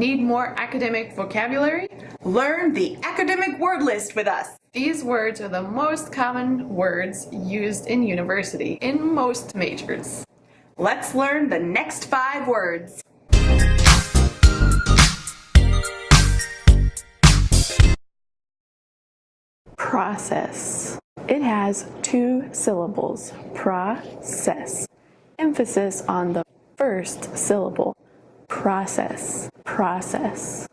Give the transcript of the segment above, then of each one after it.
Need more academic vocabulary? Learn the academic word list with us. These words are the most common words used in university in most majors. Let's learn the next five words. Process. It has two syllables, process. Emphasis on the first syllable, process, process.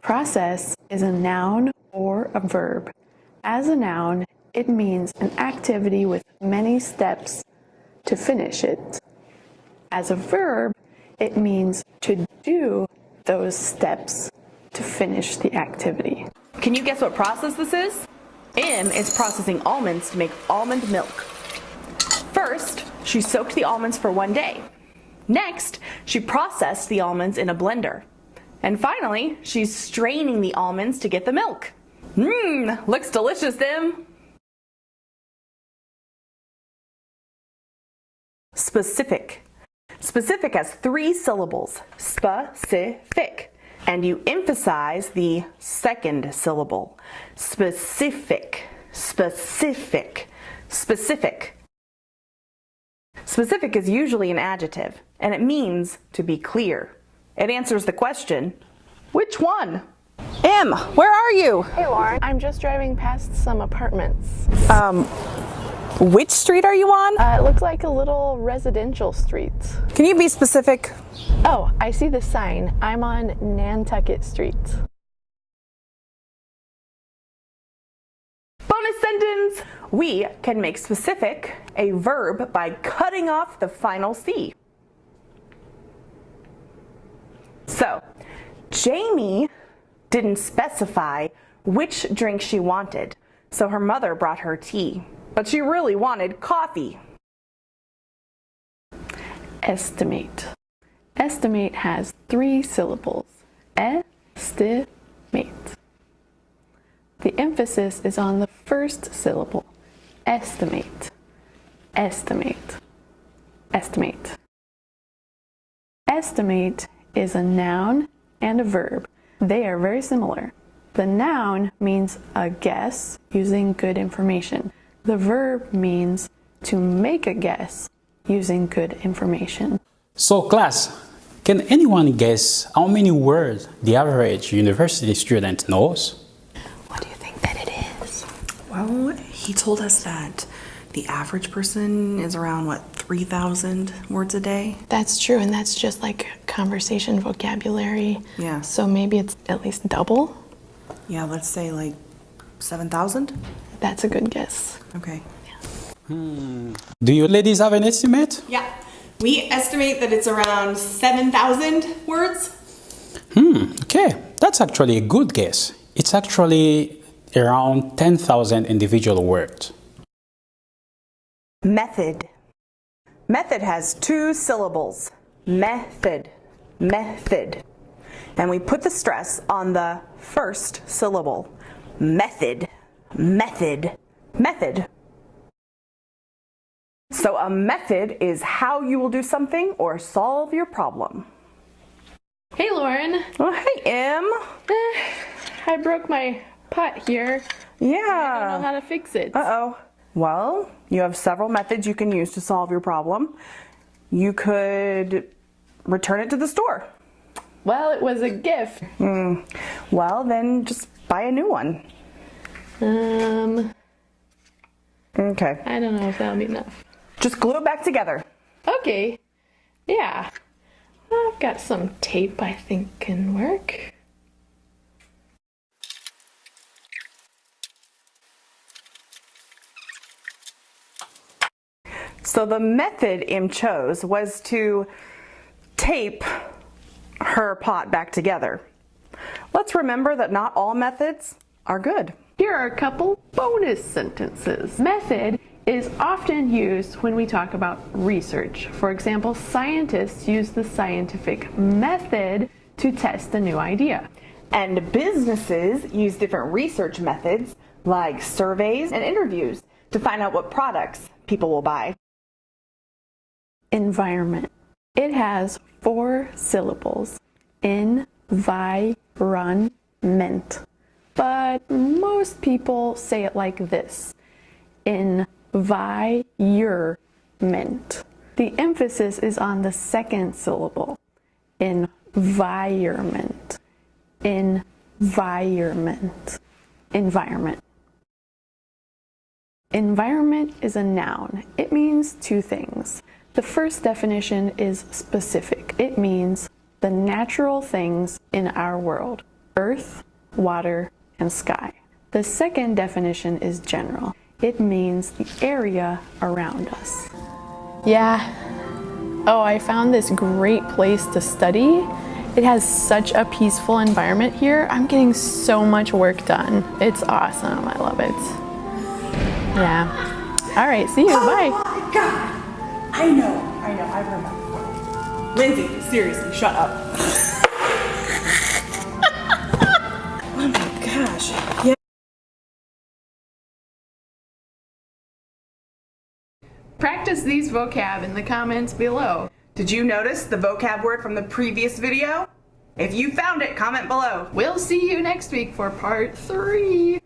Process is a noun or a verb. As a noun, it means an activity with many steps to finish it. As a verb, it means to do those steps to finish the activity. Can you guess what process this is? Em is processing almonds to make almond milk. First, she soaked the almonds for one day. Next, she processed the almonds in a blender. And finally, she's straining the almonds to get the milk. Mmm, looks delicious, Em. Specific. Specific has three syllables, specific, and you emphasize the second syllable, specific, specific, specific. Specific is usually an adjective, and it means to be clear. It answers the question, which one? Em, where are you? Hey Lauren, I'm just driving past some apartments. Um, which street are you on? Uh, it looks like a little residential street. Can you be specific? Oh, I see the sign. I'm on Nantucket Street. Bonus sentence! We can make specific a verb by cutting off the final C. So, Jamie didn't specify which drink she wanted, so her mother brought her tea, but she really wanted coffee. Estimate. Estimate has three syllables. Estimate. The emphasis is on the first syllable. Estimate. Estimate. Estimate. Estimate is a noun and a verb. They are very similar. The noun means a guess using good information. The verb means to make a guess using good information. So class, can anyone guess how many words the average university student knows? What do you think that it is? Well, he told us that the average person is around, what, 3,000 words a day? That's true, and that's just like conversation vocabulary. Yeah. So maybe it's at least double? Yeah, let's say like 7,000? That's a good guess. Okay. Hmm. Do you ladies have an estimate? Yeah, we estimate that it's around 7,000 words. Hmm, okay, that's actually a good guess. It's actually around 10,000 individual words. Method. Method has two syllables. Method. Method. And we put the stress on the first syllable. Method. Method. Method. So a method is how you will do something or solve your problem. Hey Lauren, Oh, hey, Em. Eh, I broke my pot here. Yeah. I don't know how to fix it. Uh-oh. Well, you have several methods you can use to solve your problem. You could return it to the store. Well, it was a gift. Well, then just buy a new one. Um, Okay. I don't know if that'll be enough. Just glue it back together. Okay, yeah. I've got some tape I think can work. So the method Em chose was to tape her pot back together. Let's remember that not all methods are good. Here are a couple bonus sentences. Method is often used when we talk about research. For example, scientists use the scientific method to test a new idea. And businesses use different research methods like surveys and interviews to find out what products people will buy. Environment. It has four syllables. environment. But most people say it like this environment. The emphasis is on the second syllable environment. Environment. Environment. Environment is a noun. It means two things. The first definition is specific. It means the natural things in our world earth, water, and sky. The second definition is general. It means the area around us. Yeah. Oh, I found this great place to study. It has such a peaceful environment here. I'm getting so much work done. It's awesome. I love it. Yeah. All right, see you. Oh Bye. I know, I know, I've heard that before. Lindsay, seriously, shut up. oh my gosh. Yeah. Practice these vocab in the comments below. Did you notice the vocab word from the previous video? If you found it, comment below. We'll see you next week for part three.